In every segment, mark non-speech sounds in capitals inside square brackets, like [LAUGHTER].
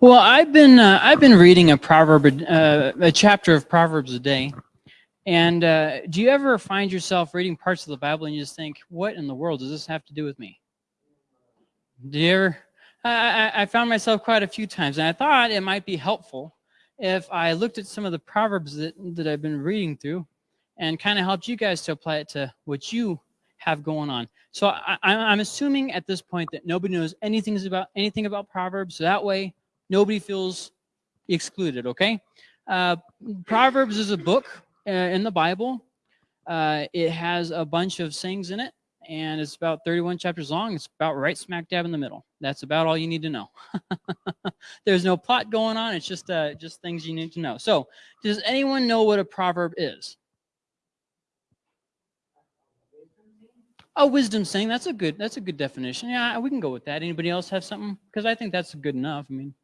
Well, I've been uh, I've been reading a proverb, uh, a chapter of Proverbs a day, and uh, do you ever find yourself reading parts of the Bible and you just think, "What in the world does this have to do with me?" Do you ever? I, I found myself quite a few times, and I thought it might be helpful if I looked at some of the proverbs that that I've been reading through, and kind of helped you guys to apply it to what you have going on. So I, I'm assuming at this point that nobody knows anything about anything about proverbs. So that way nobody feels excluded, okay? Uh, Proverbs is a book uh, in the Bible. Uh, it has a bunch of sayings in it, and it's about 31 chapters long. It's about right smack dab in the middle. That's about all you need to know. [LAUGHS] There's no plot going on. It's just uh, just things you need to know. So, does anyone know what a proverb is? A wisdom saying. That's a good. That's a good definition. Yeah, we can go with that. Anybody else have something? Because I think that's good enough. I mean.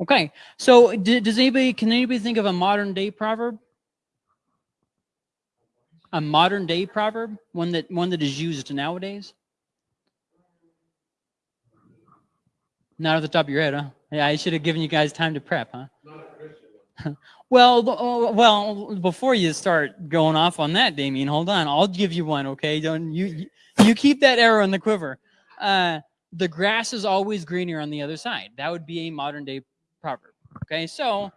Okay, so does anybody, can anybody think of a modern day proverb? A modern day proverb, one that one that is used nowadays? Not at the top of your head, huh? Yeah, I should have given you guys time to prep, huh? [LAUGHS] well, uh, well, before you start going off on that, Damien, hold on. I'll give you one, okay? Don't you you keep that arrow in the quiver. Uh, the grass is always greener on the other side. That would be a modern day proverb. Okay, so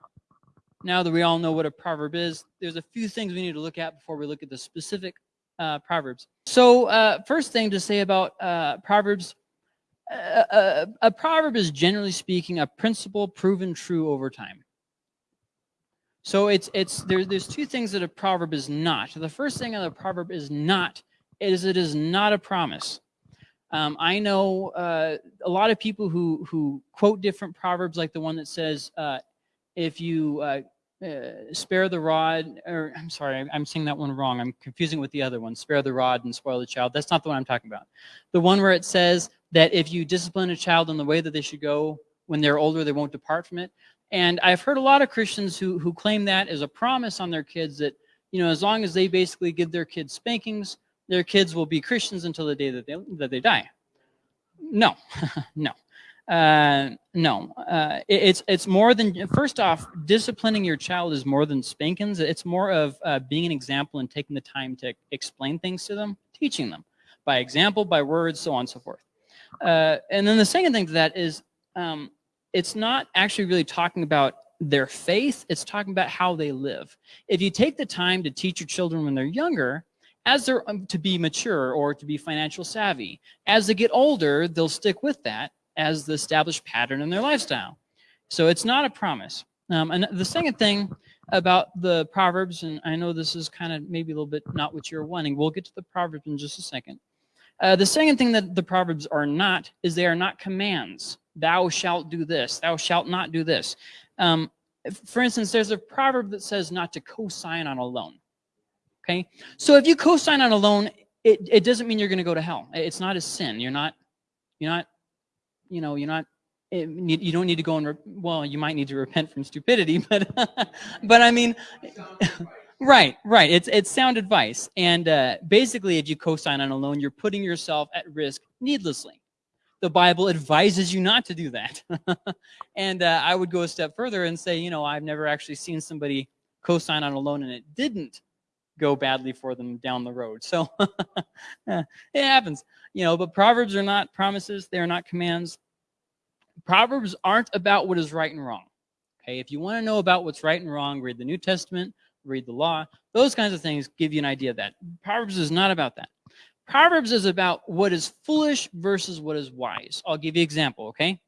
now that we all know what a proverb is, there's a few things we need to look at before we look at the specific uh, proverbs. So uh, first thing to say about uh, proverbs, a, uh, uh, a proverb is generally speaking a principle proven true over time. So it's it's there, there's two things that a proverb is not. The first thing that a proverb is not is it is not a promise. Um, I know uh, a lot of people who who quote different proverbs, like the one that says, uh, "If you uh, uh spare the rod," or I'm sorry, I'm saying that one wrong. I'm confusing with the other one. Spare the rod and spoil the child. That's not the one I'm talking about. The one where it says that if you discipline a child in the way that they should go, when they're older, they won't depart from it. And I've heard a lot of Christians who who claim that as a promise on their kids that you know as long as they basically give their kids spankings their kids will be Christians until the day that they, that they die. No, [LAUGHS] no. Uh, no, uh, it, it's it's more than first off, disciplining your child is more than spankings. It's more of uh, being an example and taking the time to explain things to them, teaching them by example, by words, so on and so forth. Uh, and then the second thing to that is um, it's not actually really talking about their faith, it's talking about how they live. If you take the time to teach your children when they're younger, as they're um, to be mature or to be financial savvy. As they get older, they'll stick with that as the established pattern in their lifestyle. So it's not a promise. Um, and the second thing about the Proverbs, and I know this is kind of maybe a little bit not what you're wanting. We'll get to the Proverbs in just a second. Uh, the second thing that the Proverbs are not is they are not commands. Thou shalt do this. Thou shalt not do this. Um, for instance, there's a proverb that says not to co-sign on a loan. Okay, so if you co-sign on a loan, it, it doesn't mean you're going to go to hell. It's not a sin. You're not, you're not, you know, you're not. It, you don't need to go and well, you might need to repent from stupidity, [LAUGHS] but but I mean, [LAUGHS] right, right. It's it's sound advice, and uh, basically, if you co-sign on a loan, you're putting yourself at risk needlessly. The Bible advises you not to do that, [LAUGHS] and uh, I would go a step further and say, you know, I've never actually seen somebody co-sign on a loan and it didn't go badly for them down the road. So [LAUGHS] eh, it happens, you know, but Proverbs are not promises. They are not commands. Proverbs aren't about what is right and wrong. Okay, if you want to know about what's right and wrong, read the New Testament, read the law. Those kinds of things give you an idea of that. Proverbs is not about that. Proverbs is about what is foolish versus what is wise. I'll give you an example, okay?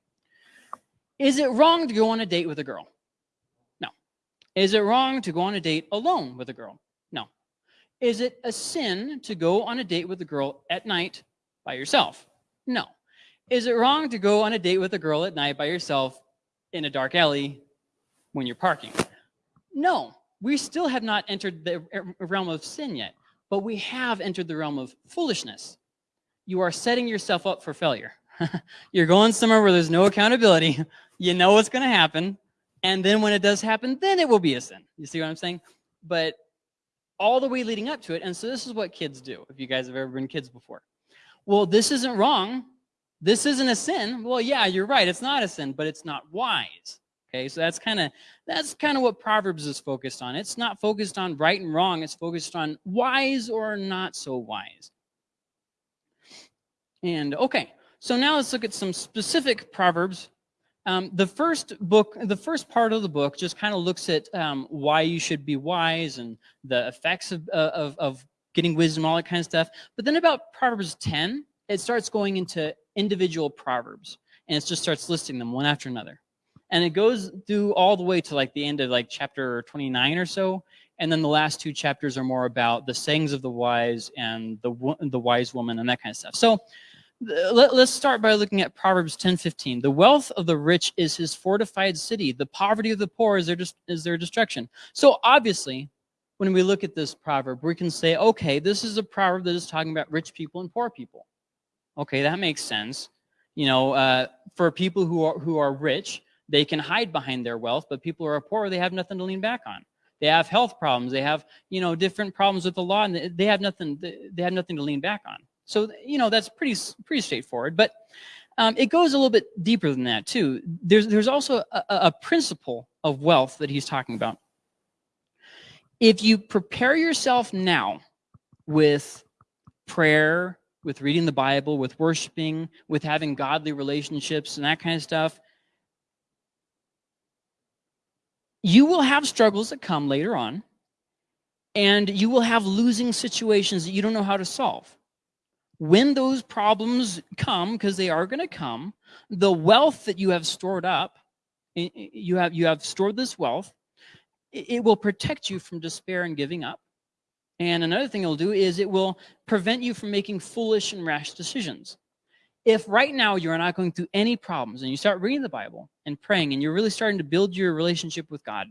Is it wrong to go on a date with a girl? No. Is it wrong to go on a date alone with a girl? Is it a sin to go on a date with a girl at night by yourself? No. Is it wrong to go on a date with a girl at night by yourself in a dark alley when you're parking? No. We still have not entered the realm of sin yet, but we have entered the realm of foolishness. You are setting yourself up for failure. [LAUGHS] you're going somewhere where there's no accountability. You know what's going to happen. And then when it does happen, then it will be a sin. You see what I'm saying? But all the way leading up to it. And so this is what kids do, if you guys have ever been kids before. Well, this isn't wrong, this isn't a sin. Well, yeah, you're right. It's not a sin, but it's not wise. Okay, so that's kind of that's kind of what Proverbs is focused on. It's not focused on right and wrong. It's focused on wise or not so wise. And okay, so now let's look at some specific proverbs. Um, the first book, the first part of the book, just kind of looks at um, why you should be wise and the effects of, uh, of, of getting wisdom, all that kind of stuff. But then about Proverbs 10, it starts going into individual proverbs, and it just starts listing them one after another. And it goes through all the way to like the end of like chapter 29 or so, and then the last two chapters are more about the sayings of the wise and the the wise woman and that kind of stuff. So let, us start by looking at Proverbs 10:15. The wealth of the rich is his fortified city. The poverty of the poor is their is their destruction. So obviously, when we look at this proverb, we can say, okay, this is a proverb that is talking about rich people and poor people. Okay, that makes sense. You know, uh, for people who are who are rich, they can hide behind their wealth, but people who are poor, they have nothing to lean back on. They have health problems. They have, you know, different problems with the law, and they have nothing. They have nothing to lean back on. So, you know, that's pretty, pretty straightforward. But um, it goes a little bit deeper than that, too. There's, there's also a, a principle of wealth that he's talking about. If you prepare yourself now with prayer, with reading the Bible, with worshiping, with having godly relationships and that kind of stuff, you will have struggles that come later on, and you will have losing situations that you don't know how to solve when those problems come, because they are going to come, the wealth that you have stored up, you have, you have stored this wealth, it will protect you from despair and giving up. And another thing it'll do is it will prevent you from making foolish and rash decisions. If right now you're not going through any problems and you start reading the Bible and praying and you're really starting to build your relationship with God,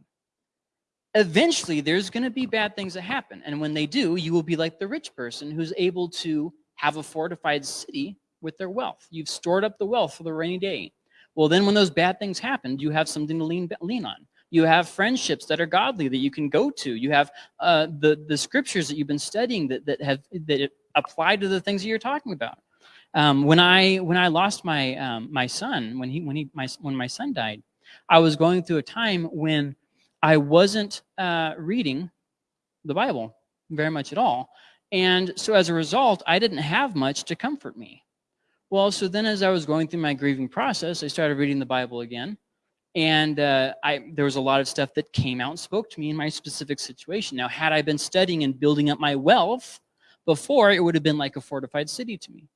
eventually there's going to be bad things that happen. And when they do, you will be like the rich person who's able to have a fortified city with their wealth. You've stored up the wealth for the rainy day. Well, then when those bad things happen, you have something to lean, lean on. You have friendships that are godly that you can go to. You have uh, the, the scriptures that you've been studying that, that have that apply to the things that you're talking about. Um, when I when I lost my um, my son when he when he my when my son died, I was going through a time when I wasn't uh, reading the Bible very much at all. And so as a result, I didn't have much to comfort me. Well, so then as I was going through my grieving process, I started reading the Bible again. And uh, I, there was a lot of stuff that came out and spoke to me in my specific situation. Now, had I been studying and building up my wealth before, it would have been like a fortified city to me.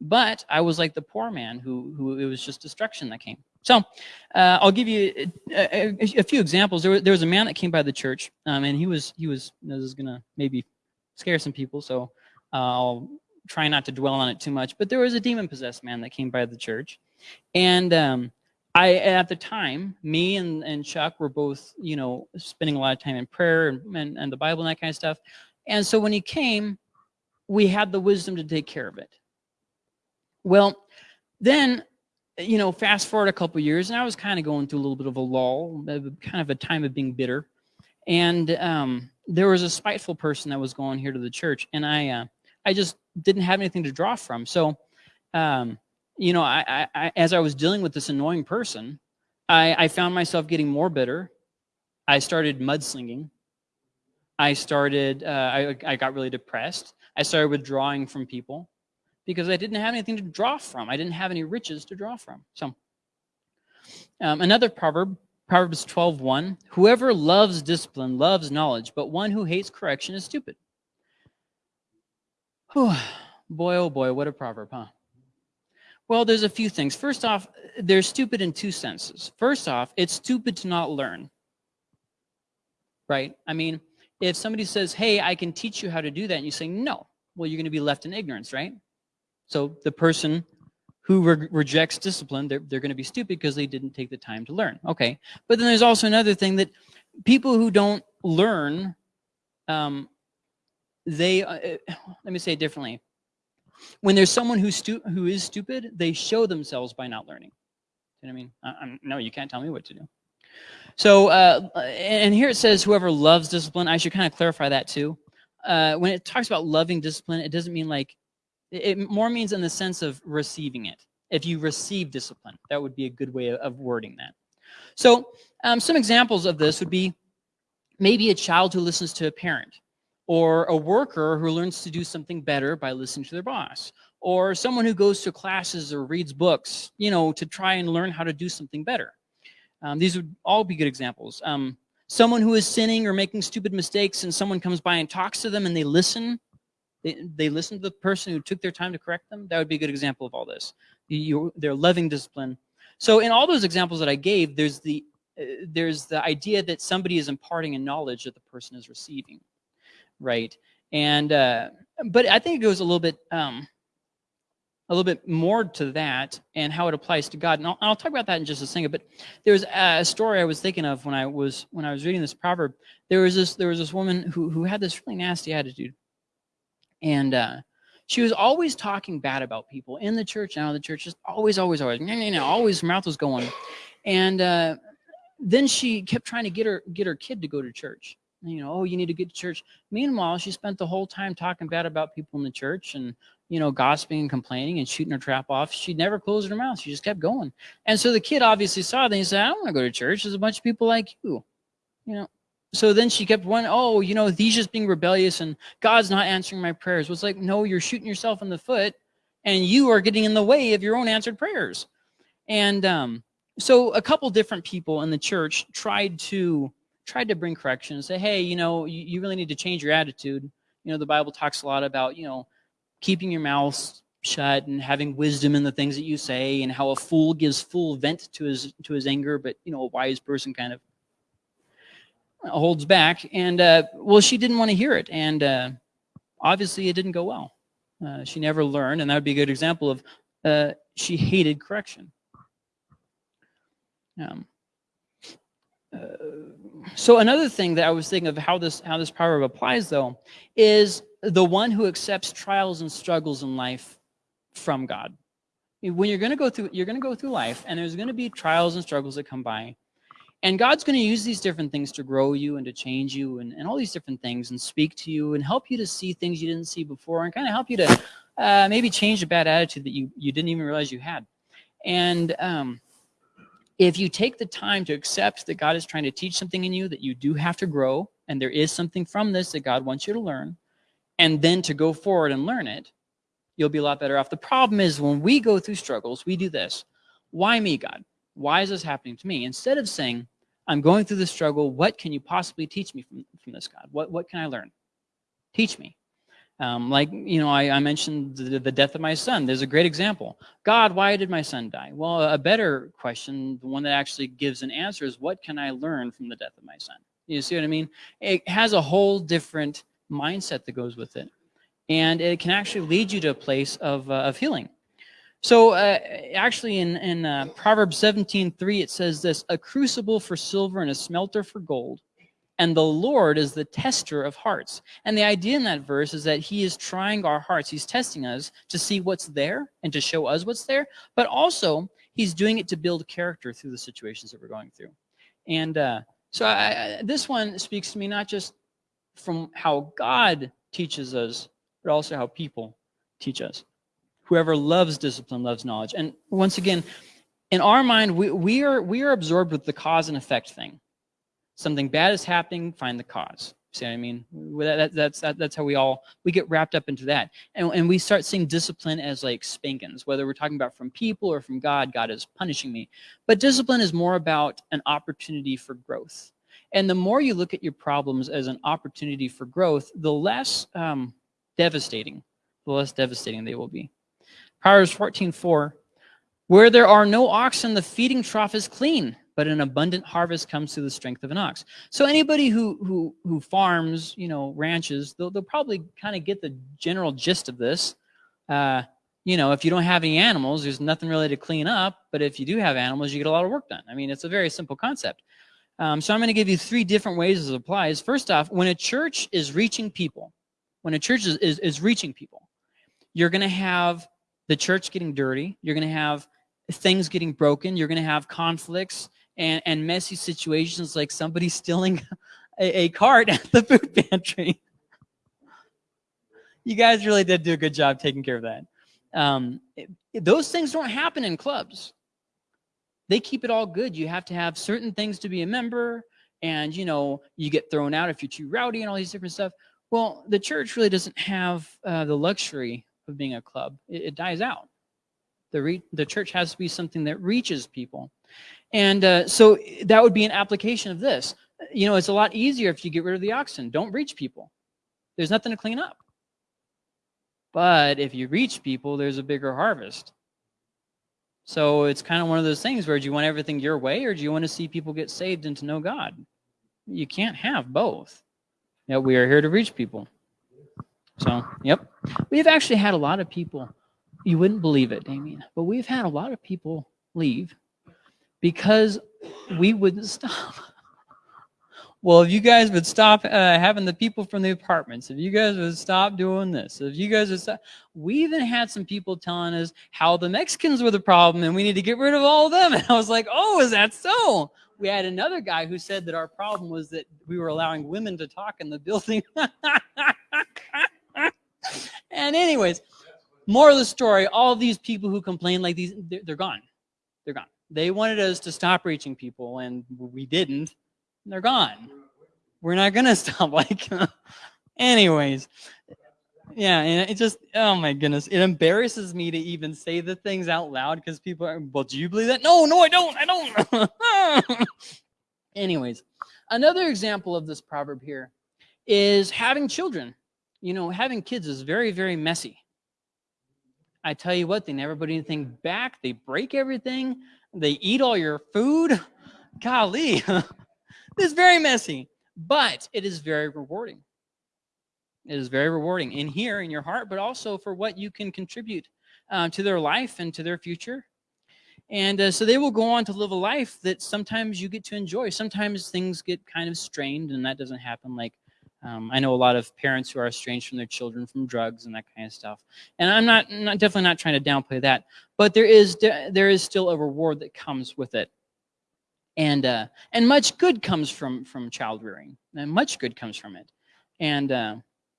But I was like the poor man who, who it was just destruction that came. So uh, I'll give you a, a, a few examples. There was, there was, a man that came by the church, um, and he was, he was, this is going to maybe scare some people, so uh, I'll try not to dwell on it too much. But there was a demon-possessed man that came by the church, and um, I, at the time, me and, and Chuck were both, you know, spending a lot of time in prayer and, and, and the Bible and that kind of stuff. And so when he came, we had the wisdom to take care of it. Well, then, you know, fast forward a couple years, and I was kind of going through a little bit of a lull, kind of a time of being bitter. And um, there was a spiteful person that was going here to the church, and I, uh, I just didn't have anything to draw from. So, um, you know, I, I, as I was dealing with this annoying person, I, I found myself getting more bitter. I started mudslinging. I started, uh, I, I got really depressed. I started withdrawing from people because I didn't have anything to draw from. I didn't have any riches to draw from. So, um, another proverb Proverbs 12:1, whoever loves discipline loves knowledge, but one who hates correction is stupid. [SIGHS] Whew. Boy, oh boy, what a proverb, huh? Well, there's a few things. First off, they're stupid in two senses. First off, it's stupid to not learn. Right? I mean, if somebody says, hey, I can teach you how to do that, and you say, no, well, you're going to be left in ignorance, right? So the person who re rejects discipline, they're, they're going to be stupid because they didn't take the time to learn. Okay. But then there's also another thing that people who don't learn, um, they, uh, uh [SIGHS] let me say it differently. When there's someone who's who is stupid, they show themselves by not learning. You know what I mean? I, I'm, no, you can't tell me what to do. So, uh, and here it says, whoever loves discipline, I should kind of clarify that too. Uh, when it talks about loving discipline, it doesn't mean like it more means in the sense of receiving it. if you receive discipline. That would be a good way of wording that. So um, some examples of this would be maybe a child who listens to a parent, or a worker who learns to do something better by listening to their boss, or someone who goes to classes or reads books, you know, to try and learn how to do something better. Um, these would all be good examples. Um, someone who is sinning or making stupid mistakes and someone comes by and talks to them and they listen, they, they listen to the person who took their time to correct them, that would be a good example of all this. You, they're loving discipline. So in all those examples that I gave, there's the, uh, there's the idea that somebody is imparting a knowledge that the person is receiving, right? And, uh, but I think it goes a little bit, um, a little bit more to that and how it applies to God. And I'll, I'll, talk about that in just a second. But there's a story I was thinking of when I was when I was reading this proverb. There was this there was this woman who who had this really nasty attitude, and uh, she was always talking bad about people in the church and out of the church. Just always, always, always, no, no, no, always her mouth was going. And uh, then she kept trying to get her get her kid to go to church you know, oh, you need to get to church. Meanwhile, she spent the whole time talking bad about people in the church and you know, gossiping and complaining and shooting her trap off. She never closed her mouth. She just kept going. And so the kid obviously saw that. He said, I don't want to go to church. There's a bunch of people like you, you know. So then she kept one, oh, you know, he's just being rebellious and God's not answering my prayers. Was like, no, you're shooting yourself in the foot and you are getting in the way of your own answered prayers. And um, so a couple different people in the church tried to tried to bring correction and say, hey, you know, you, you really need to change your attitude. You know, the Bible talks a lot about, you know, keeping your mouth shut and having wisdom in the things that you say and how a fool gives full vent to his to his anger but you know a wise person kind of holds back and uh, well she didn't want to hear it and uh, obviously it didn't go well uh, she never learned and that would be a good example of uh, she hated correction um, uh, so another thing that I was thinking of how this how this proverb applies though is the one who accepts trials and struggles in life from God. When you're going to go through you're going to go through life and there's going to be trials and struggles that come by. And God's going to use these different things to grow you and to change you and, and all these different things and speak to you and help you to see things you didn't see before and kind of help you to uh, maybe change a bad attitude that you, you didn't even realize you had. And um, if you take the time to accept that God is trying to teach something in you that you do have to grow and there is something from this that God wants you to learn and then to go forward and learn it, you'll be a lot better off. The problem is when we go through struggles, we do this. Why me, God? Why is this happening to me? Instead of saying, I'm going through this struggle, what can you possibly teach me from, from this, God? What, what can I learn? Teach me. Um, like, you know, I, I mentioned the, the, death of my son. There's a great example. God, why did my son die? Well, a better question, the one that actually gives an answer is, what can I learn from the death of my son? You see what I mean? It has a whole different mindset that goes with it. And it can actually lead you to a place of, uh, of healing. So uh, actually in, in uh, Proverbs 17.3, it says this, a crucible for silver and a smelter for gold, and the Lord is the tester of hearts. And the idea in that verse is that he is trying our hearts. He's testing us to see what's there and to show us what's there, but also he's doing it to build character through the situations that we're going through. And uh, so I, I, this one speaks to me not just from how God teaches us, but also how people teach us. Whoever loves discipline loves knowledge. And once again, in our mind, we, we, are, we are absorbed with the cause and effect thing something bad is happening, find the cause. See what I mean? That, that's that, that's how we all we get wrapped up into that, and and we start seeing discipline as like spankings, whether we're talking about from people or from God. God is punishing me, but discipline is more about an opportunity for growth. And the more you look at your problems as an opportunity for growth, the less um, devastating, the less devastating they will be. Proverbs 14:4, where there are no oxen, the feeding trough is clean but an abundant harvest comes through the strength of an ox. So anybody who who who farms, you know, ranches, they'll they'll probably kind of get the general gist of this. Uh, you know, if you don't have any animals, there's nothing really to clean up. But if you do have animals, you get a lot of work done. I mean, it's a very simple concept. Um, so I'm going to give you three different ways it applies. First off, when a church is reaching people, when a church is, is, is reaching people, you're going to have the church getting dirty. You're going to have things getting broken. You're going to have conflicts and, and messy situations like somebody [LAUGHS] stealing a, a cart at the food [LAUGHS] pantry. you guys really did do a good job taking care of that. Um, it- those things don't happen in clubs. They keep it all good. You have to have certain things to be a member, and you know you get thrown out if you're too rowdy and all these different stuff. Well, the church really doesn't have uh, the luxury of being a club. It, it dies out. The the church has to be something that reaches people, and uh, so that would be an application of this. You know, it's a lot easier if you get rid of the oxen. Don't reach people. There's nothing to clean up. But if you reach people, there's a bigger harvest. So it's kind of one of those things where do you want everything your way or do you want to see people get saved and to know God? You can't have both. Yeah, we are here to reach people. So, yep. We've actually had a lot of people, you wouldn't believe it, Damien, but we've had a lot of people leave because we wouldn't [LAUGHS] stop. Well, if you guys would stop uh, having the people from the apartments, if you guys would stop doing this, if you guys would stop, we even had some people telling us how the Mexicans were the problem and we need to get rid of all of them. [LAUGHS] And I was like, oh, is that so? We had another guy who said that our problem was that we were allowing women to talk in the building. [LAUGHS] [LAUGHS] and anyways, more of the story, all these people who complain like these, they're, they're gone. They're gone. They wanted us to stop reaching people and we didn't. They're gone. We're not going [LAUGHS] to stop. Like, [LAUGHS] anyways, yeah, and it just, oh my goodness, it embarrasses me to even say the things out loud because people are, well, do you believe that? No, no, I don't. I don't. anyways, another example of this proverb here is having children. You know, having kids is very, very messy. I tell you what, they never put anything back. They break everything. They eat all your food. [LAUGHS] Golly, [LAUGHS] it's very messy, but it is very rewarding. It is very rewarding in here in your heart, but also for what you can contribute um, to their life and to their future. And uh, so they will go on to live a life that sometimes you get to enjoy. Sometimes things get kind of strained, and that doesn't happen like um, I know a lot of parents who are estranged from their children from drugs and that kind of stuff. And I'm not, not definitely not trying to downplay that, but there is there is still a reward that comes with it. And uh, and much good comes from from child rearing. And much good comes from it. And uh,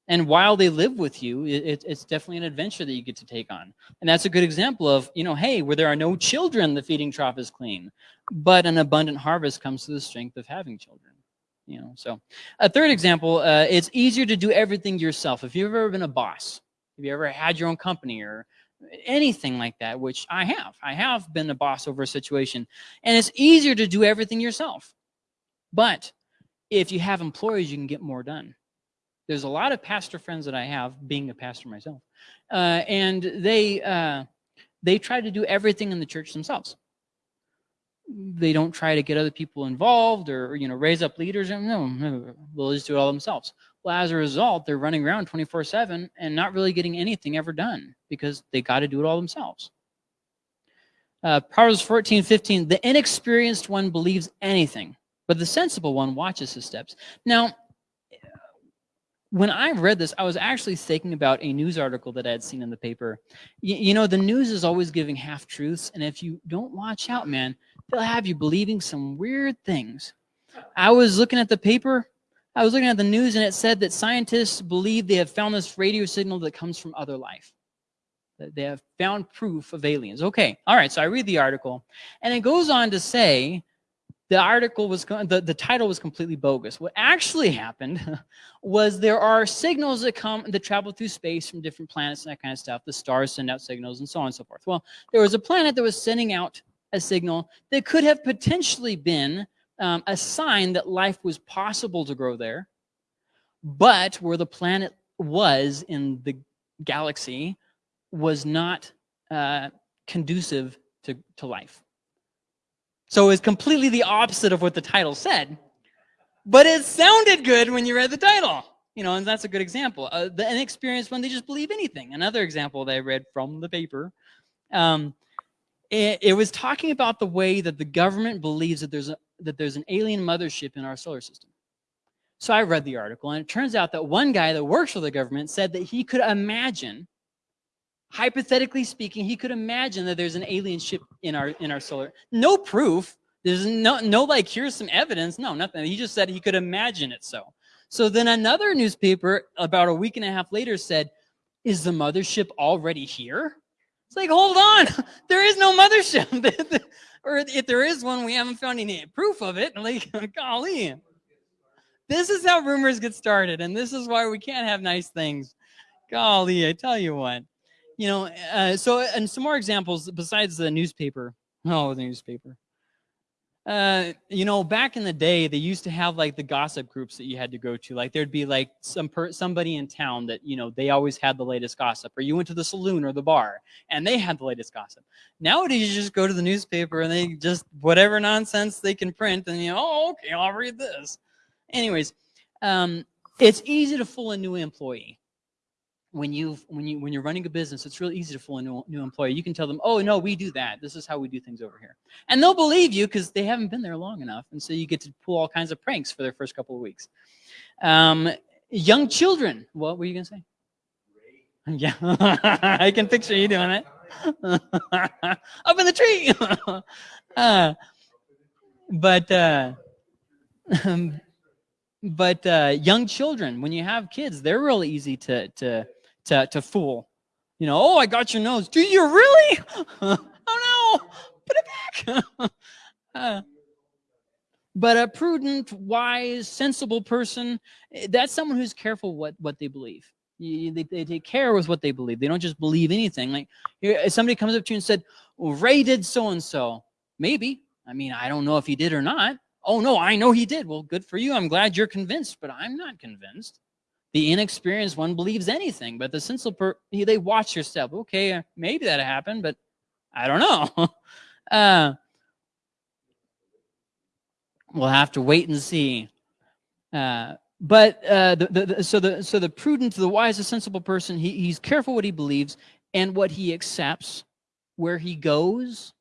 and while they live with you, it, it's definitely an adventure that you get to take on. And that's a good example of, you know, hey, where there are no children, the feeding trough is clean. But an abundant harvest comes to the strength of having children you know so a third example uh, it's easier to do everything yourself. If you've ever been a boss if you ever had your own company or anything like that which i have i have been a boss over a situation and it's easier to do everything yourself. But if you have employees you can get more done. There's a lot of pastor friends that i have being a pastor myself uh, and they uh, they try to do everything in the church themselves they don't try to get other people involved or you know raise up leaders. No, no they'll just do it all themselves. Well as a result they're running around 24 7 and not really getting anything ever done because they got to do it all themselves. Uh, proverbs 14 15 the inexperienced one believes anything but the sensible one watches his steps. Now when I read this, I was actually thinking about a news article that I had seen in the paper. Y you know, the news is always giving half truths, and if you don't watch out, man, they'll have you believing some weird things. I was looking at the paper, I was looking at the news, and it said that scientists believe they have found this radio signal that comes from other life. That they have found proof of aliens. Okay, all right, so I read the article, and it goes on to say the article was, the, the title was completely bogus. What actually happened [LAUGHS] was there are signals that come, that travel through space from different planets and that kind of stuff. The stars send out signals and so on and so forth. Well, there was a planet that was sending out a signal that could have potentially been um, a sign that life was possible to grow there, but where the planet was in the galaxy was not uh, conducive to, to life. So it's completely the opposite of what the title said, but it sounded good when you read the title. You know, and that's a good example. Uh, the inexperienced one, they just believe anything. Another example that I read from the paper um, it, it was talking about the way that the government believes that there's, a, that there's an alien mothership in our solar system. So I read the article, and it turns out that one guy that works for the government said that he could imagine, hypothetically speaking, he could imagine that there's an alien ship in our in our solar. No proof. There's no no like here's some evidence. No, nothing. He just said he could imagine it so. So then another newspaper about a week and a half later said, "Is the mothership already here?" It's like, hold on, [LAUGHS] there is no mothership. [LAUGHS] or if there is one, we haven't found any proof of it. [LAUGHS] Like, golly. This is how rumors get started, and this is why we can't have nice things. Golly, I tell you what. You know, uh, so, and some more examples besides the newspaper. Oh, the newspaper uh, you know, back in the day, they used to have like the gossip groups that you had to go to. Like there'd be like some per somebody in town that, you know, they always had the latest gossip or you went to the saloon or the bar and they had the latest gossip. Nowadays, you just go to the newspaper and they just, whatever nonsense they can print and you know, oh, okay, I'll read this. Anyways, um, it's easy to fool a new employee when you when you when you're running a business, it's really easy to fool a new, new employee. You can tell them, "Oh no, we do that. This is how we do things over here," and they'll believe you because they haven't been there long enough, and so you get to pull all kinds of pranks for their first couple of weeks. Um, young children, what were you gonna say? [LAUGHS] Yeah, [LAUGHS] I can picture you doing it [LAUGHS] up in the tree. uh, but uh, but uh, young children, when you have kids, they're really easy to to to, to fool. You know, oh, I got your nose. Do you really? [LAUGHS] oh no, put it back. [LAUGHS] uh, but a prudent, wise, sensible person, eh, that's someone who's careful what, what they believe. they, they take care with what they believe. They don't just believe anything. Like here, somebody comes up to you and said, well, Ray did so-and-so. Maybe. I mean, I don't know if he did or not. Oh, no, I know he did. Well, good for you. I'm glad you're convinced, but I'm not convinced. The inexperienced one believes anything, but the sensible per they watch your step. Okay, uh, maybe that happened, but I don't know. [LAUGHS] uh, we'll have to wait and see. Uh, but uh, the, the, the, so the so the prudent, the wise, the sensible person, he, he's careful what he believes and what he accepts, where he goes,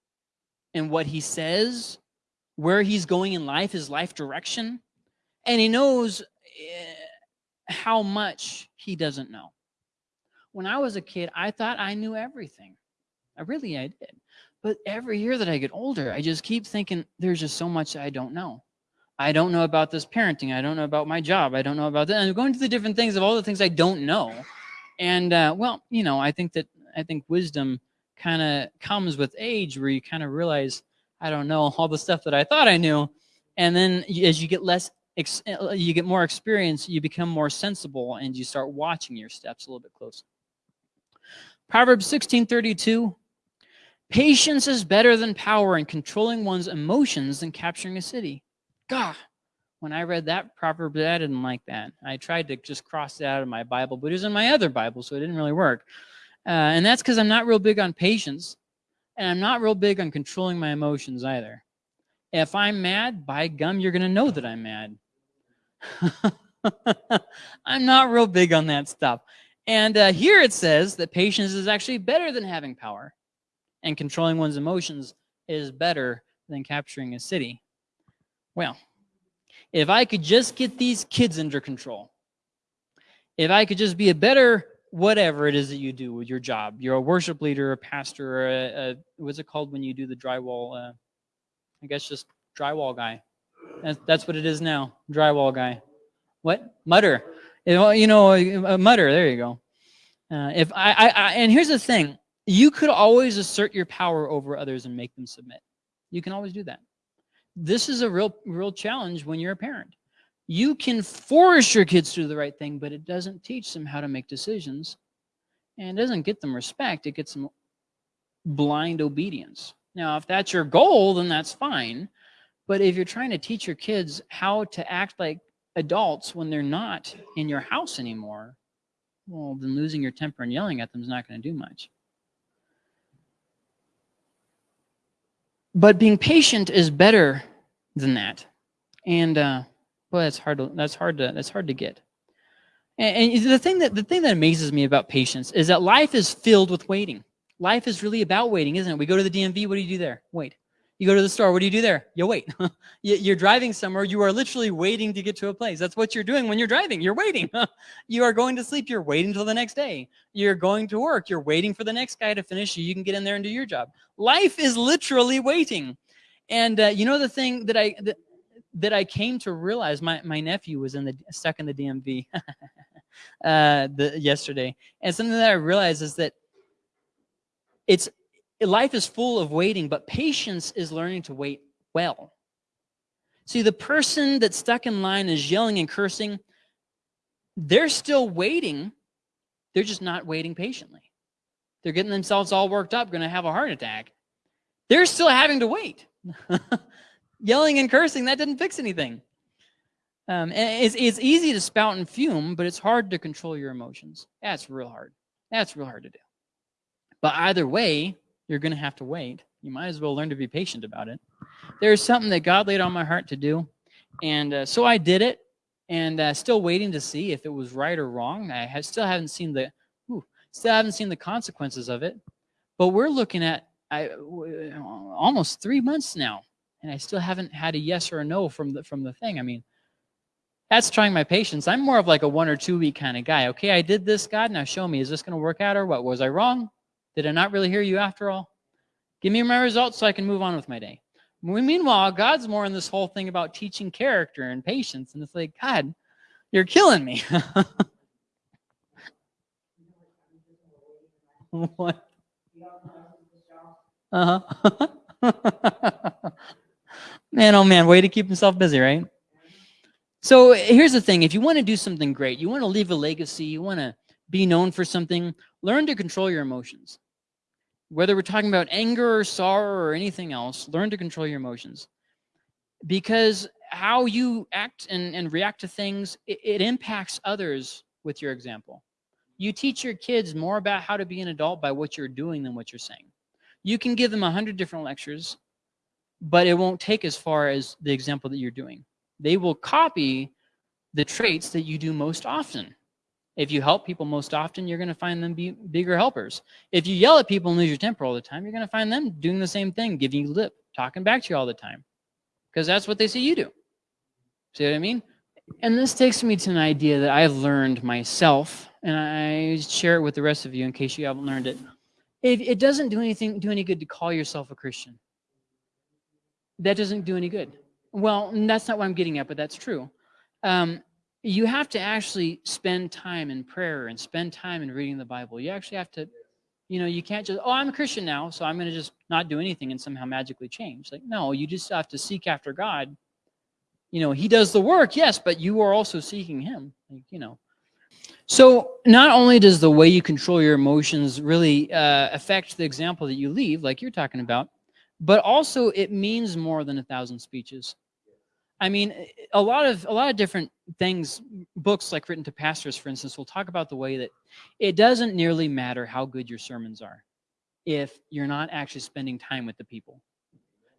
and what he says, where he's going in life, his life direction, and he knows. How much he doesn't know. When I was a kid, I thought I knew everything. I really, I did. But every year that I get older, I just keep thinking there's just so much I don't know. I don't know about this parenting. I don't know about my job. I don't know about that. I'm going to the different things of all the things I don't know. And uh, well, you know, I think that I think wisdom kind of comes with age where you kind of realize I don't know all the stuff that I thought I knew. And then as you get less you get more experience, you become more sensible, and you start watching your steps a little bit closer. Proverbs 16:32 Patience is better than power in controlling one's emotions than capturing a city. God, when I read that proverb, I didn't like that. I tried to just cross it out of my Bible, but it was in my other Bible, so it didn't really work. Uh, and that's because I'm not real big on patience, and I'm not real big on controlling my emotions either. If I'm mad, by gum, you're going to know that I'm mad. [LAUGHS] I'm not real big on that stuff. And uh, here it says that patience is actually better than having power, and controlling one's emotions is better than capturing a city. Well, if I could just get these kids under control, if I could just be a better whatever it is that you do with your job, you're a worship leader, a pastor, or a, a what's it called when you do the drywall? Uh, I guess just drywall guy. That's, what it is now. Drywall guy. What? Mudder. You know, a mudder. There you go. Uh, if I, I, I, and here's the thing. You could always assert your power over others and make them submit. You can always do that. This is a real, real challenge when you're a parent. You can force your kids to do the right thing, but it doesn't teach them how to make decisions. And it doesn't get them respect. It gets them blind obedience. Now, if that's your goal, then that's fine. But if you're trying to teach your kids how to act like adults when they're not in your house anymore, well, then losing your temper and yelling at them is not going to do much. But being patient is better than that. And uh, well, that's hard to that's hard to that's hard to get. And, and the thing that the thing that amazes me about patience is that life is filled with waiting. Life is really about waiting, isn't it? We go to the DMV, what do you do there? Wait. You go to the store, what do you do there? You wait. [LAUGHS] you're driving somewhere, you are literally waiting to get to a place. That's what you're doing when you're driving. You're waiting. [LAUGHS] you are going to sleep, you're waiting until the next day. You're going to work, you're waiting for the next guy to finish so you can get in there and do your job. Life is literally waiting. And uh, you know the thing that I that, that I came to realize, my, my nephew was in the stuck in the DMV [LAUGHS] uh, the, yesterday. And something that I realized is that it's life is full of waiting, but patience is learning to wait well. See, the person that's stuck in line is yelling and cursing. They're still waiting. They're just not waiting patiently. They're getting themselves all worked up, going to have a heart attack. They're still having to wait. [LAUGHS] yelling and cursing, that didn't fix anything. Um, it's, it's easy to spout and fume, but it's hard to control your emotions. That's real hard. That's real hard to do. But either way, you're going to have to wait. You might as well learn to be patient about it. There's something that God laid on my heart to do. And uh, so I did it and uh, still waiting to see if it was right or wrong. I have, still haven't seen the still haven't seen the consequences of it. But we're looking at I, almost three months now, and I still haven't had a yes or a no from the from the thing. I mean, that's trying my patience. I'm more of like a one or two week kind of guy. Okay, I did this, God. Now show me, is this going to work out or what? Was I wrong? Did I not really hear you after all? Give me my results so I can move on with my day. Meanwhile, God's more in this whole thing about teaching character and patience. And it's like, God, you're killing me. [LAUGHS] what? Uh-huh. [LAUGHS] man, oh man, way to keep himself busy, right? So here's the thing. If you want to do something great, you want to leave a legacy, you want to be known for something, learn to control your emotions. Whether we're talking about anger or sorrow or anything else, learn to control your emotions. Because how you act and, and react to things, it, it impacts others with your example. You teach your kids more about how to be an adult by what you're doing than what you're saying. You can give them a hundred different lectures, but it won't take as far as the example that you're doing. They will copy the traits that you do most often. If you help people most often, you're going to find them be bigger helpers. If you yell at people and lose your temper all the time, you're going to find them doing the same thing, giving you lip, talking back to you all the time. Because that's what they see you do. See what I mean? And this takes me to an idea that I've learned myself, and I share it with the rest of you in case you haven't learned it. It, it doesn't do anything, do any good to call yourself a Christian. That doesn't do any good. Well, that's not what I'm getting at, but that's true. Um, you have to actually spend time in prayer and spend time in reading the Bible. You actually have to, you know, you can't just, oh, I'm a Christian now, so I'm going to just not do anything and somehow magically change. Like, no, you just have to seek after God. You know, he does the work, yes, but you are also seeking him, like, you know. So not only does the way you control your emotions really uh, affect the example that you leave, like you're talking about, but also it means more than a thousand speeches. I mean, a lot of a lot of different things, books like written to pastors, for instance, will talk about the way that it doesn't nearly matter how good your sermons are if you're not actually spending time with the people,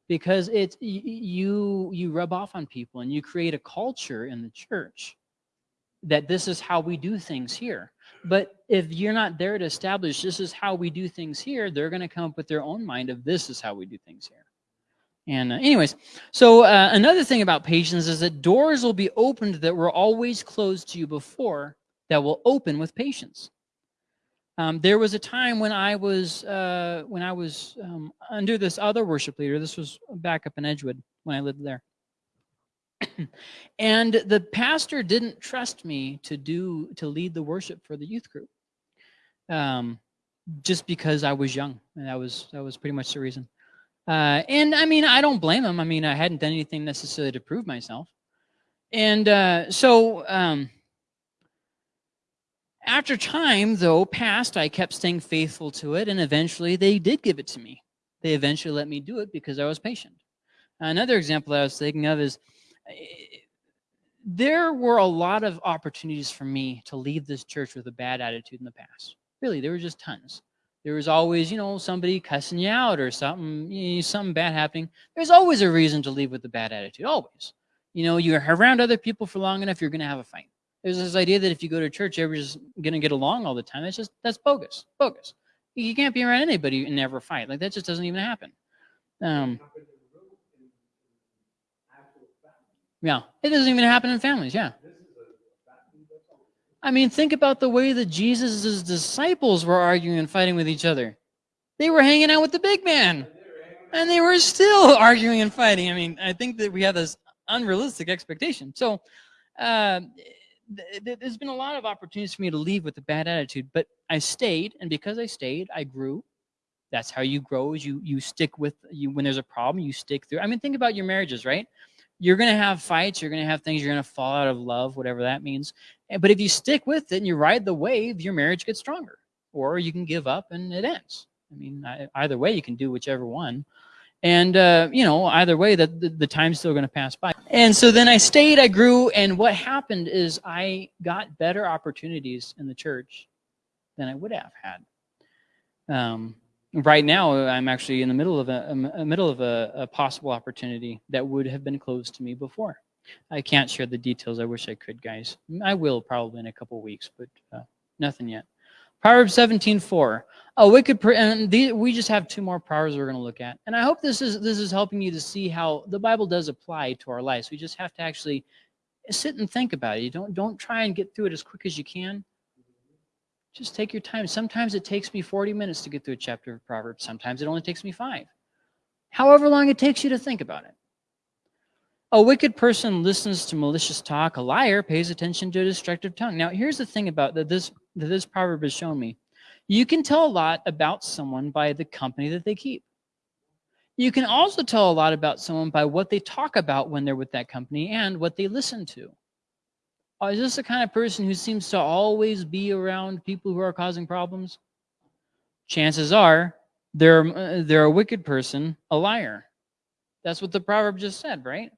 because it's you you rub off on people and you create a culture in the church that this is how we do things here. But if you're not there to establish this is how we do things here, they're going to come up with their own mind of this is how we do things here. And uh, anyways, so uh, another thing about patience is that doors will be opened that were always closed to you before that will open with patience. Um, there was a time when I was uh, when I was um, under this other worship leader. This was back up in Edgewood when I lived there. [CLEARS THROAT] and the pastor didn't trust me to do to lead the worship for the youth group, um, just because I was young, and that was that was pretty much the reason. Uh, and I mean, I don't blame him. I mean, I hadn't done anything necessarily to prove myself. And uh, so um, after time, though, passed, I kept staying faithful to it. And eventually they did give it to me. They eventually let me do it because I was patient. Another example I was thinking of is eh, there were a lot of opportunities for me to leave this church with a bad attitude in the past. Really, there were just tons there was always, you know, somebody cussing you out or something, you know, something bad happening. There's always a reason to leave with a bad attitude, always. You know, you're around other people for long enough, you're going to have a fight. There's this idea that if you go to church, everybody's going to get along all the time. That's just, that's bogus, bogus. You can't be around anybody and never fight. Like, that just doesn't even happen. Um, yeah, it doesn't even happen in families, yeah. I mean, think about the way that Jesus' disciples were arguing and fighting with each other. They were hanging out with the big man. And they were still [LAUGHS] arguing and fighting. I mean, I think that we have this unrealistic expectation. So uh, th there's been a lot of opportunities for me to leave with a bad attitude, but I stayed. And because I stayed, I grew. That's how you grow. Is you you stick with you when there's a problem, you stick through. I mean, think about your marriages, right? You're gonna have fights. You're gonna have things. You're gonna fall out of love, whatever that means. But if you stick with it and you ride the wave, your marriage gets stronger. Or you can give up and it ends. I mean, either way, you can do whichever one. And, uh, you know, either way, the, the, the time's still going to pass by. And so then I stayed, I grew, and what happened is I got better opportunities in the church than I would have had. Um, right now, I'm actually in the middle of a, a middle of a, a, possible opportunity that would have been closed to me before. I can't share the details. I wish I could, guys. I will probably in a couple weeks, but uh, nothing yet. Proverbs 17:4. A wicked and the, we just have two more proverbs we're going to look at. And I hope this is this is helping you to see how the Bible does apply to our lives. We just have to actually sit and think about it. You don't don't try and get through it as quick as you can. Just take your time. Sometimes it takes me 40 minutes to get through a chapter of Proverbs. Sometimes it only takes me 5. However long it takes you to think about it. A wicked person listens to malicious talk. A liar pays attention to a destructive tongue. Now, here's the thing about that this that this proverb has shown me. You can tell a lot about someone by the company that they keep. You can also tell a lot about someone by what they talk about when they're with that company and what they listen to. Oh, is this the kind of person who seems to always be around people who are causing problems? Chances are they're, uh, they're a wicked person, a liar. That's what the proverb just said, right?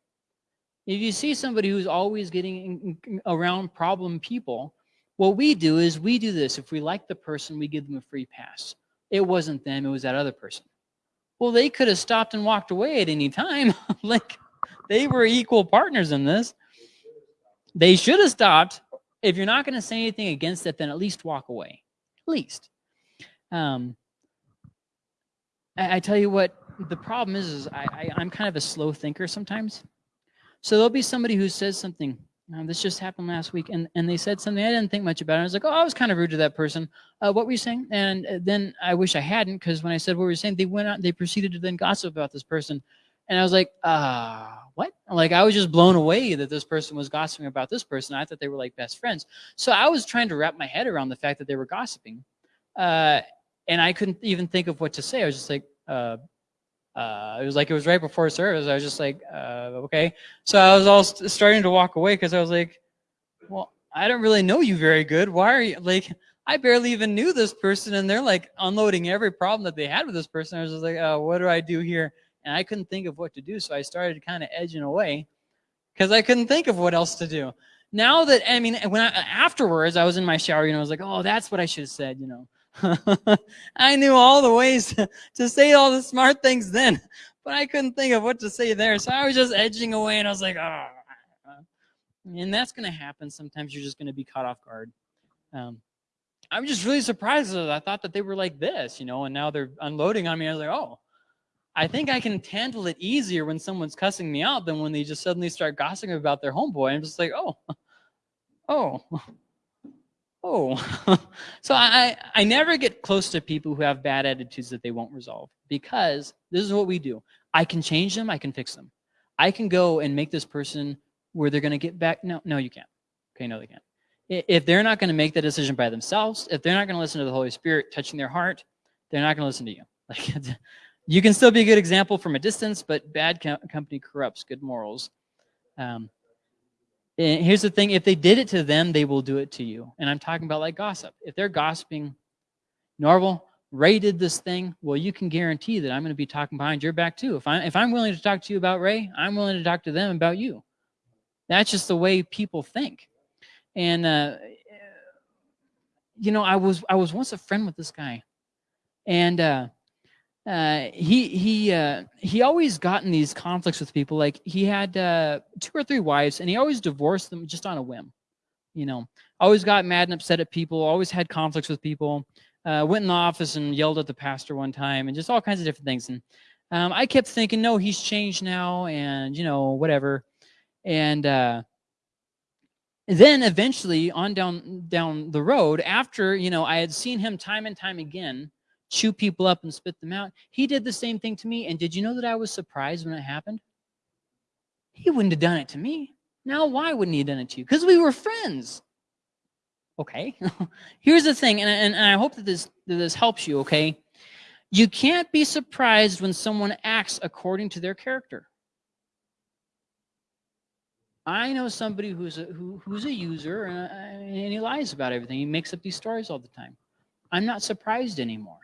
If you see somebody who's always getting around problem people, what we do is we do this. If we like the person, we give them a free pass. It wasn't them, it was that other person. Well, they could have stopped and walked away at any time. [LAUGHS] like they were equal partners in this. They should have stopped. If you're not going to say anything against it, then at least walk away. At least. Um, I, I tell you what, the problem is, is I, I, I'm kind of a slow thinker sometimes. So there'll be somebody who says something um, this just happened last week, and, and they said something I didn't think much about. It. I was like, oh, I was kind of rude to that person. Uh, what were you saying? And uh, then I wish I hadn't, because when I said what we were saying, they went out, they proceeded to then gossip about this person. And I was like, uh, what? Like, I was just blown away that this person was gossiping about this person. I thought they were like best friends. So I was trying to wrap my head around the fact that they were gossiping. Uh, and I couldn't even think of what to say. I was just like, uh, it was like it was right before service. I was just like, uh, okay. So I was all st starting to walk away because I was like, well, I don't really know you very good. Why are you like? I barely even knew this person, and they're like unloading every problem that they had with this person. I was just like, oh, what do I do here? And I couldn't think of what to do, so I started kind of edging away because I couldn't think of what else to do. Now that I mean, when I, afterwards I was in my shower, you know, I was like, oh, that's what I should have said, you know. [LAUGHS] I knew all the ways to, to say all the smart things then, but I couldn't think of what to say there. So I was just edging away and I was like, oh. And that's going to happen. Sometimes you're just going to be caught off guard. Um, I'm just really surprised. I thought that they were like this, you know, and now they're unloading on me. I was like, oh, I think I can handle it easier when someone's cussing me out than when they just suddenly start gossiping about their homeboy. I'm just like, oh, [LAUGHS] oh, oh. [LAUGHS] so I, I never get close to people who have bad attitudes that they won't resolve because this is what we do. I can change them. I can fix them. I can go and make this person where they're going to get back. No, no, you can't. Okay, no, they can't. If they're not going to make the decision by themselves, if they're not going to listen to the Holy Spirit touching their heart, they're not going to listen to you. [LAUGHS] Like, you can still be a good example from a distance, but bad company corrupts good morals. Um, and here's the thing, if they did it to them, they will do it to you. And I'm talking about like gossip. If they're gossiping, Norval, Ray did this thing, well, you can guarantee that I'm going to be talking behind your back too. If, I, if I'm willing to talk to you about Ray, I'm willing to talk to them about you. That's just the way people think. And, uh, you know, I was, I was once a friend with this guy. And uh, uh, he he uh, he always got in these conflicts with people. Like he had uh, two or three wives, and he always divorced them just on a whim. You know, always got mad and upset at people. Always had conflicts with people. Uh, went in the office and yelled at the pastor one time, and just all kinds of different things. And um, I kept thinking, no, he's changed now, and you know, whatever. And uh, then eventually, on down down the road, after you know, I had seen him time and time again chew people up and spit them out. He did the same thing to me. And did you know that I was surprised when it happened? He wouldn't have done it to me. Now, why wouldn't he have done it to you? Because we were friends. Okay. [LAUGHS] Here's the thing, and, and, and I hope that this, that this helps you, okay? You can't be surprised when someone acts according to their character. I know somebody who's a, who, who's a user and, and he lies about everything. He makes up these stories all the time. I'm not surprised anymore.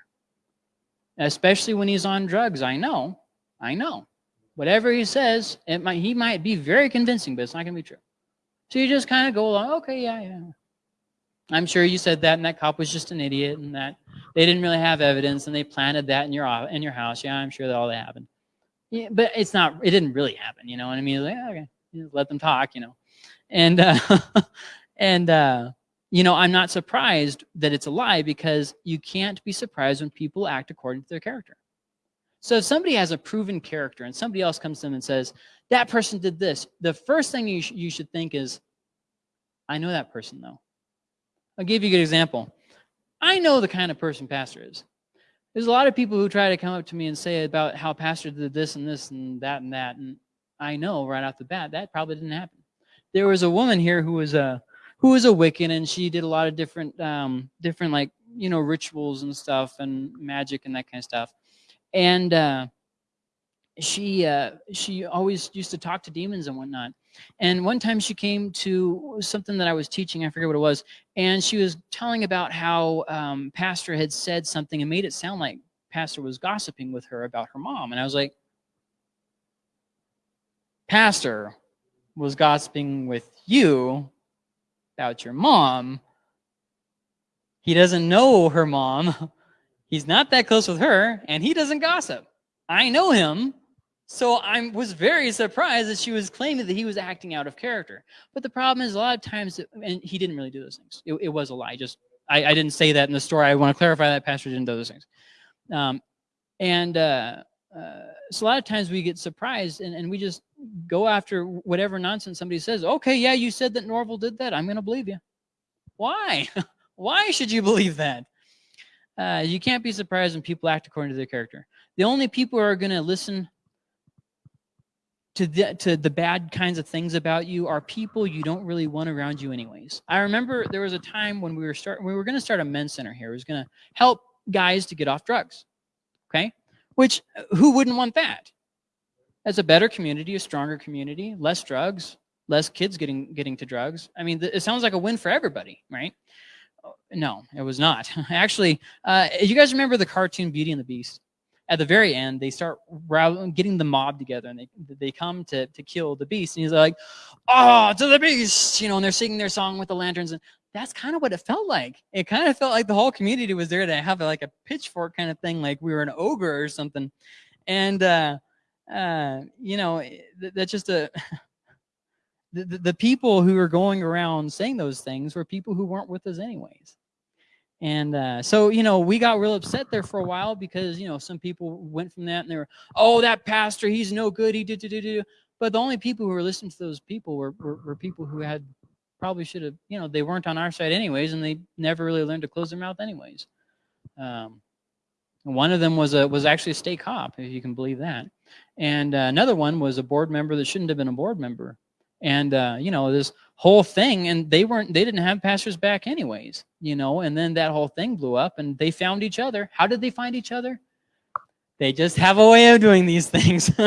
Especially when he's on drugs. I know. I know. Whatever he says, it might, he might be very convincing, but it's not going to be true. So you just kind of go along, okay, yeah, yeah. I'm sure you said that and that cop was just an idiot and that they didn't really have evidence and they planted that in your in your house. Yeah, I'm sure that all that happened. Yeah, but it's not, it didn't really happen, you know what I mean? Like, okay let them talk, you know. And, uh, [LAUGHS] and uh, you know, I'm not surprised that it's a lie because you can't be surprised when people act according to their character. So if somebody has a proven character and somebody else comes to them and says, that person did this, the first thing you, sh you should think is, I know that person though. I'll give you a good example. I know the kind of person pastor is. There's a lot of people who try to come up to me and say about how pastor did this and this and that and that. And I know right off the bat that probably didn't happen. There was a woman here who was a who was a Wiccan, and she did a lot of different um, different like you know rituals and stuff and magic and that kind of stuff. And uh, she uh, she always used to talk to demons and whatnot. And one time she came to something that I was teaching, I forget what it was, and she was telling about how um, Pastor had said something and made it sound like Pastor was gossiping with her about her mom. And I was like, pastor was gossiping with you about your mom, he doesn't know her mom. [LAUGHS] He's not that close with her, and he doesn't gossip. I know him, so I was very surprised that she was claiming that he was acting out of character. But the problem is a lot of times, and he didn't really do those things. It, it was a lie. Just I, I, didn't say that in the story. I want to clarify that pastor didn't do those things. Um, and uh, uh, so a lot of times we get surprised and, and we just go after whatever nonsense somebody says. Okay, yeah, you said that Norval did that. I'm going to believe you. Why? [LAUGHS] Why should you believe that? Uh, you can't be surprised when people act according to their character. The only people who are going to listen to the, to the bad kinds of things about you are people you don't really want around you anyways. I remember there was a time when we were start we were going to start a men's center here. It was going to help guys to get off drugs. Okay? Which, who wouldn't want that? As a better community, a stronger community, less drugs, less kids getting getting to drugs. I mean, it sounds like a win for everybody, right? No, it was not. [LAUGHS] Actually, uh, you guys remember the cartoon Beauty and the Beast? At the very end, they start getting the mob together, and they they come to to kill the beast. And he's like, "Oh, to the beast!" You know, and they're singing their song with the lanterns. And that's kind of what it felt like. It kind of felt like the whole community was there to have like a pitchfork kind of thing, like we were an ogre or something. And, uh, uh, you know, eh, that's just a, [LAUGHS] the, the, the people who were going around saying those things were people who weren't with us anyways. And uh, so, you know, we got real upset there for a while because, you know, some people went from that and they were, oh, that pastor, he's no good. He did, did, did, did. But the only people who were listening to those people were, were, were people who had probably should have, you know, they weren't on our side anyways, and they never really learned to close their mouth anyways. Um, one of them was a was actually a state cop, if you can believe that, and uh, another one was a board member that shouldn't have been a board member, and uh, you know this whole thing, and they weren't they didn't have pastors back anyways, you know, and then that whole thing blew up, and they found each other. How did they find each other? They just have a way of doing these [LAUGHS] things. [LAUGHS]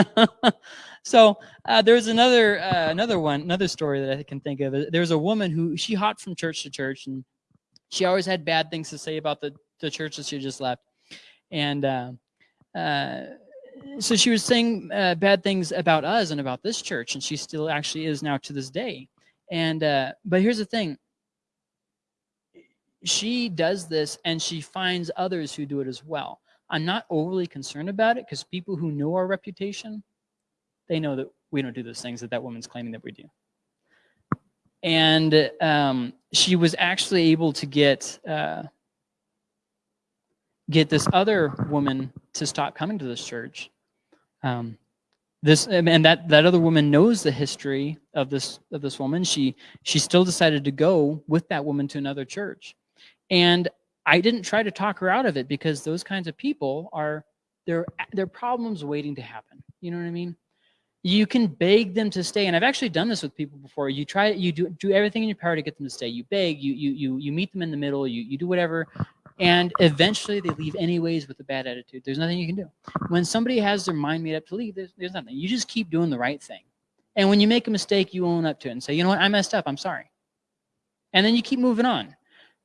So uh, there's another uh, another one, another story that I can think of. There's a woman who she hopped from church to church, and she always had bad things to say about the the church that she just left, and uh, uh so she was saying uh, bad things about us and about this church, and she still actually is now to this day. And uh, but here's the thing: she does this, and she finds others who do it as well. I'm not overly concerned about it because people who know our reputation they know that we don't do those things that that woman's claiming that we do. And um, she was actually able to get uh, get this other woman to stop coming to this church. Um, this and that that other woman knows the history of this of this woman. She she still decided to go with that woman to another church, and I didn't try to talk her out of it because those kinds of people are they're they're problems waiting to happen. You know what I mean? you can beg them to stay and i've actually done this with people before you try you do do everything in your power to get them to stay you beg you you you, you meet them in the middle you, you do whatever And eventually they leave anyways with a bad attitude. There's nothing you can do. When somebody has their mind made up to leave, there's, there's nothing. You just keep doing the right thing. And when you make a mistake, you own up to it and say, you know what, I messed up, I'm sorry. And then you keep moving on.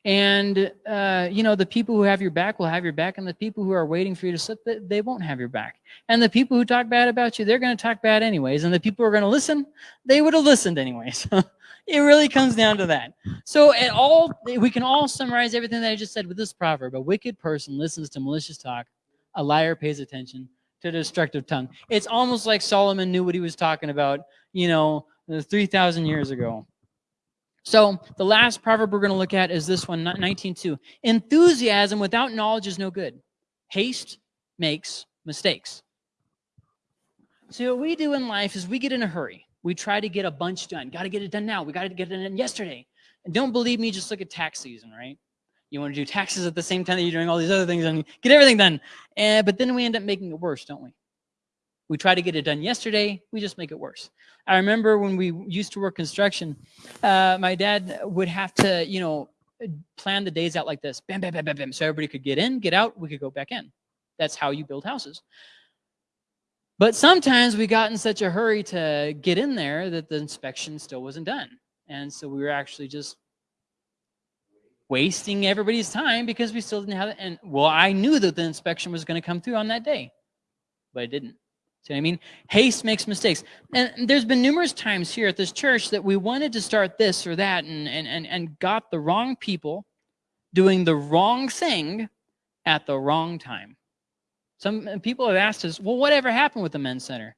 And, uh, you know, the people who have your back will have your back, and the people who are waiting for you to slip, they won't have your back. And the people who talk bad about you, they're going to talk bad anyways. And the people who are going to listen, they would have listened anyways. [LAUGHS] it really comes down to that. So at all, we can all summarize everything that I just said with this proverb. A wicked person listens to malicious talk. A liar pays attention to destructive tongue. It's almost like Solomon knew what he was talking about, you know, 3,000 years ago. So the last proverb we're going to look at is this one, 19.2. Enthusiasm without knowledge is no good. Haste makes mistakes. So what we do in life is we get in a hurry. We try to get a bunch done. Got to get it done now. We got to get it done yesterday. And don't believe me, just look at tax season, right? You want to do taxes at the same time that you're doing all these other things and get everything done. And, but then we end up making it worse, don't we? We try to get it done yesterday. We just make it worse. I remember when we used to work construction, uh, my dad would have to, you know, plan the days out like this. Bam, bam, bam, bam, bam. So everybody could get in, get out, we could go back in. That's how you build houses. But sometimes we got in such a hurry to get in there that the inspection still wasn't done. And so we were actually just wasting everybody's time because we still didn't have it. And well, I knew that the inspection was going to come through on that day, but it didn't. See what I mean? Haste makes mistakes. And there's been numerous times here at this church that we wanted to start this or that and, and, and, and got the wrong people doing the wrong thing at the wrong time. Some uh, people have asked us, well, whatever happened with the men's center?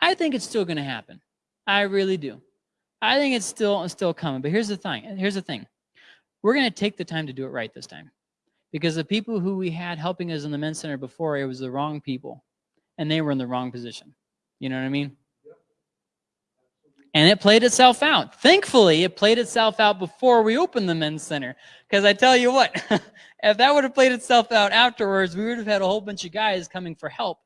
I think it's still going to happen. I really do. I think it's still still coming. But here's the thing. Here's the thing. We're going to take the time to do it right this time. Because the people who we had helping us in the men's center before, it was the wrong people and they were in the wrong position. You know what I mean? And it played itself out. Thankfully, it played itself out before we opened the men's center. Because I tell you what, [LAUGHS] if that would have played itself out afterwards, we would have had a whole bunch of guys coming for help.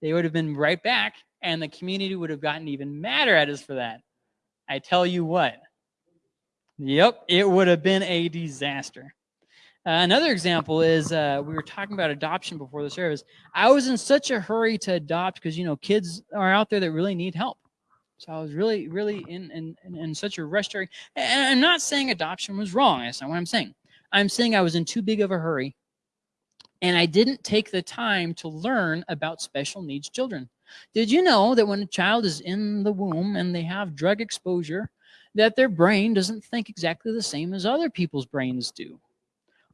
They would have been right back, and the community would have gotten even madder at us for that. I tell you what. Yep, it would have been a disaster. Uh, another example is uh, we were talking about adoption before the service. I was in such a hurry to adopt because, you know, kids are out there that really need help. So I was really, really in, in, in such a rush. And I'm not saying adoption was wrong. That's not what I'm saying. I'm saying I was in too big of a hurry and I didn't take the time to learn about special needs children. Did you know that when a child is in the womb and they have drug exposure, that their brain doesn't think exactly the same as other people's brains do?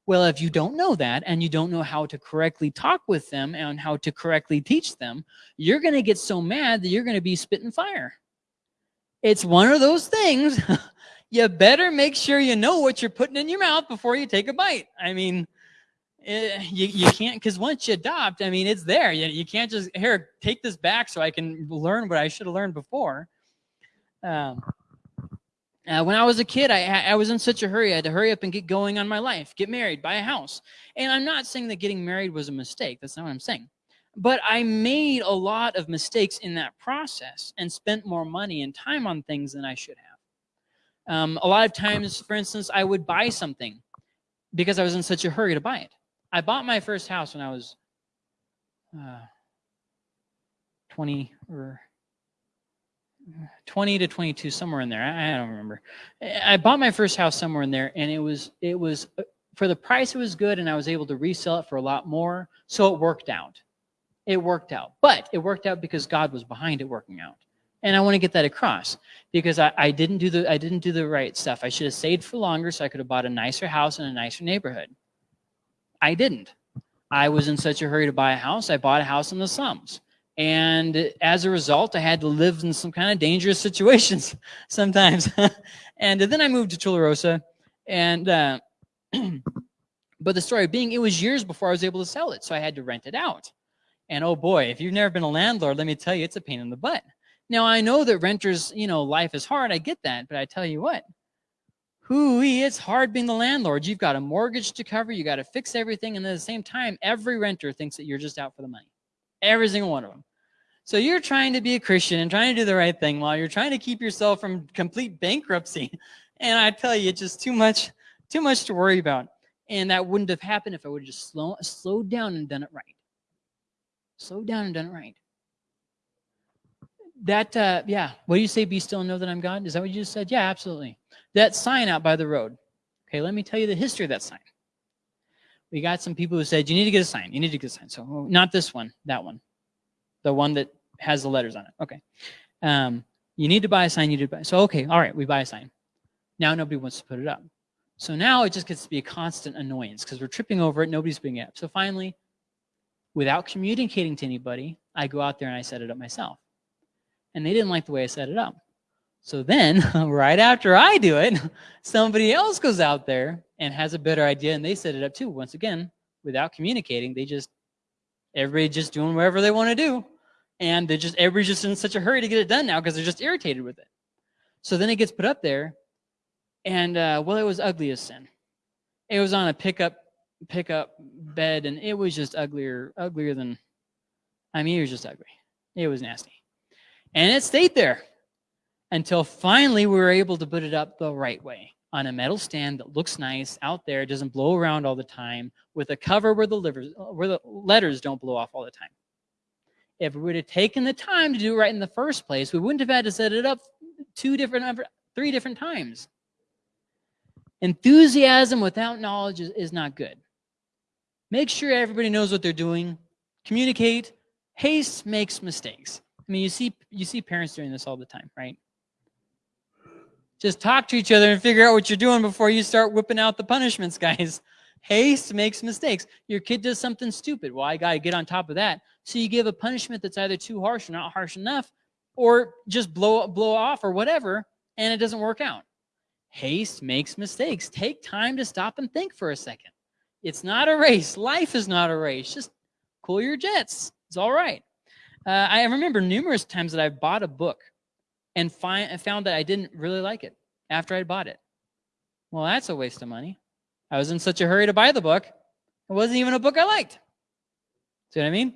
Well, if you don't know that and you don't know how to correctly talk with them and how to correctly teach them, you're going to get so mad that you're going to be spitting fire. It's one of those things. [LAUGHS] you better make sure you know what you're putting in your mouth before you take a bite. I mean, it, eh, you, you can't, because once you adopt, I mean, it's there. You, you can't just, here, take this back so I can learn what I should have learned before. Um, uh, when I was a kid, I, I was in such a hurry. I had to hurry up and get going on my life, get married, buy a house. And I'm not saying that getting married was a mistake. That's not what I'm saying. But I made a lot of mistakes in that process and spent more money and time on things than I should have. Um, a lot of times, for instance, I would buy something because I was in such a hurry to buy it. I bought my first house when I was uh, 20 or 20 to 22 somewhere in there I, don't remember i bought my first house somewhere in there and it was it was uh, for the price it was good and i was able to resell it for a lot more so it worked out it worked out but it worked out because god was behind it working out and i want to get that across because I, I didn't do the i didn't do the right stuff i should have saved for longer so i could have bought a nicer house in a nicer neighborhood i didn't i was in such a hurry to buy a house i bought a house in the slums and as a result, I had to live in some kind of dangerous [LAUGHS] situations sometimes. [LAUGHS] and then I moved to Tularosa. And, uh, [CLEARS THROAT] but the story being, it was years before I was able to sell it. So I had to rent it out. And oh boy, if you've never been a landlord, let me tell you, it's a pain in the butt. Now I know that renters, you know, life is hard. I get that. But I tell you what, hooey, it's hard being the landlord. You've got a mortgage to cover. You got to fix everything. And at the same time, every renter thinks that you're just out for the money. Every single one of them. So you're trying to be a Christian and trying to do the right thing while you're trying to keep yourself from complete bankruptcy. [LAUGHS] And I tell you, it's just too much, too much to worry about. And that wouldn't have happened if I would have just slow, slowed down and done it right. Slowed down and done it right. That, uh, yeah, what do you say, be still and know that I'm God? Is that what you just said? Yeah, absolutely. That sign out by the road. Okay, let me tell you the history of that sign. We got some people who said, you need to get a sign. You need to get a sign. So oh, not this one, that one. The one that has the letters on it. Okay. Um, you need to buy a sign, you need to buy. So, okay, all right, we buy a sign. Now nobody wants to put it up. So now it just gets to be a constant annoyance because we're tripping over it, nobody's putting it up. So finally, without communicating to anybody, I go out there and I set it up myself. And they didn't like the way I set it up. So then, [LAUGHS] right after I do it, [LAUGHS] somebody else goes out there and has a better idea and they set it up too. Once again, without communicating, they just, everybody just doing whatever they want to do. And they're just, everybody's just in such a hurry to get it done now because they're just irritated with it. So then it gets put up there and, uh, well, it was ugly as sin. It was on a pickup, pickup bed and it was just uglier, uglier than, I mean, it was just ugly. It was nasty. And it stayed there until finally we were able to put it up the right way on a metal stand that looks nice out there, doesn't blow around all the time, with a cover where the, livers, where the letters don't blow off all the time. If we would have taken the time to do it right in the first place, we wouldn't have had to set it up two different, uh, three different times. Enthusiasm without knowledge is, is not good. Make sure everybody knows what they're doing. Communicate. Haste makes mistakes. I mean, you see, you see parents doing this all the time, right? Just talk to each other and figure out what you're doing before you start whipping out the punishments, [LAUGHS] guys. Haste makes mistakes. Your kid does something stupid. Well, I got to get on top of that. So you give a punishment that's either too harsh or not harsh enough, or just blow, blow off or whatever, and it doesn't work out. Haste makes mistakes. Take time to stop and think for a second. It's not a race. Life is not a race. Just cool your jets. It's all right. Uh, I remember numerous times that I bought a book and find, found that I didn't really like it after I bought it. Well, that's a waste of money. I was in such a hurry to buy the book. It wasn't even a book I liked. See what I mean?